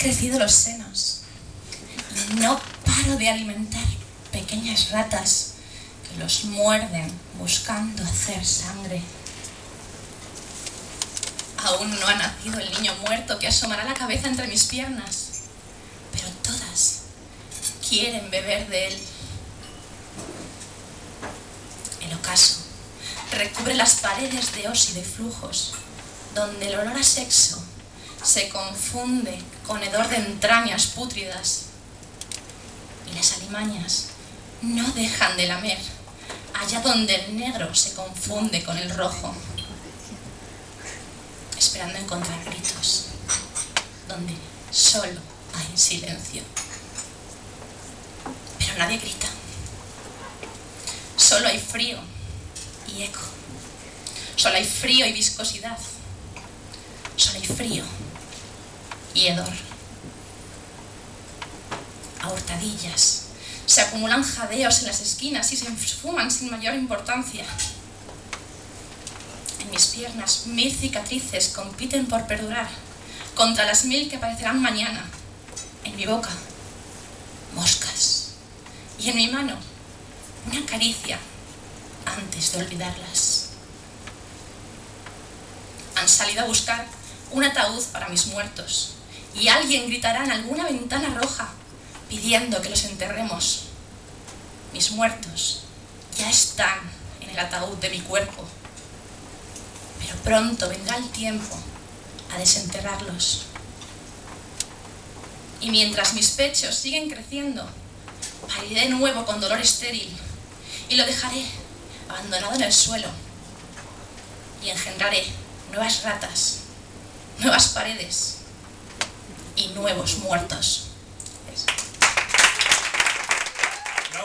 crecido los senos no paro de alimentar pequeñas ratas que los muerden buscando hacer sangre. Aún no ha nacido el niño muerto que asomará la cabeza entre mis piernas, pero todas quieren beber de él. El ocaso recubre las paredes de os y de flujos, donde el olor a sexo se confunde con hedor de entrañas pútridas. Y las alimañas no dejan de lamer, allá donde el negro se confunde con el rojo, esperando encontrar gritos, donde solo hay silencio. Pero nadie grita. Solo hay frío y eco. Solo hay frío y viscosidad. Solo hay frío y hedor. A hurtadillas. Se acumulan jadeos en las esquinas y se esfuman sin mayor importancia. En mis piernas mil cicatrices compiten por perdurar contra las mil que aparecerán mañana. En mi boca, moscas. Y en mi mano, una caricia antes de olvidarlas. Han salido a buscar un ataúd para mis muertos y alguien gritará en alguna ventana roja pidiendo que los enterremos. Mis muertos ya están en el ataúd de mi cuerpo, pero pronto vendrá el tiempo a desenterrarlos. Y mientras mis pechos siguen creciendo, pariré de nuevo con dolor estéril y lo dejaré abandonado en el suelo y engendraré nuevas ratas, nuevas paredes y nuevos muertos.